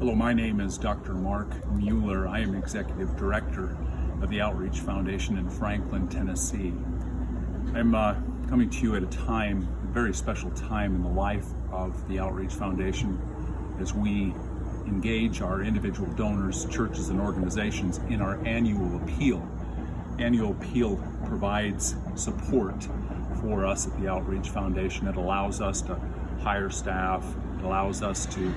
Hello, my name is Dr. Mark Mueller. I am Executive Director of the Outreach Foundation in Franklin, Tennessee. I'm uh, coming to you at a time, a very special time in the life of the Outreach Foundation as we engage our individual donors, churches, and organizations in our annual appeal. Annual appeal provides support for us at the Outreach Foundation. It allows us to hire staff, it allows us to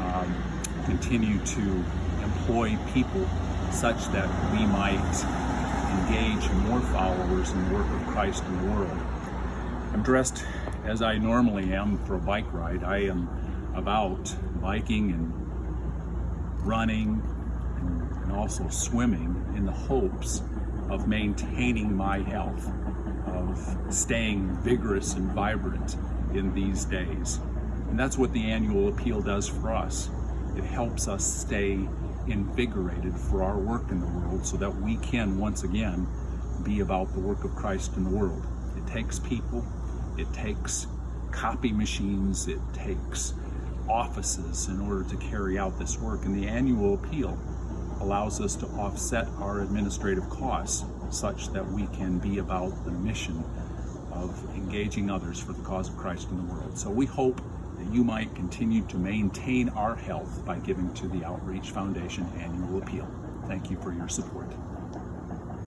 um, continue to employ people such that we might engage more followers in the work of Christ in the world. I'm dressed as I normally am for a bike ride. I am about biking and running and, and also swimming in the hopes of maintaining my health, of staying vigorous and vibrant in these days. And that's what the annual appeal does for us. It helps us stay invigorated for our work in the world so that we can once again be about the work of Christ in the world. It takes people, it takes copy machines, it takes offices in order to carry out this work. And the annual appeal allows us to offset our administrative costs such that we can be about the mission of engaging others for the cause of Christ in the world. So we hope that you might continue to maintain our health by giving to the Outreach Foundation annual appeal. Thank you for your support.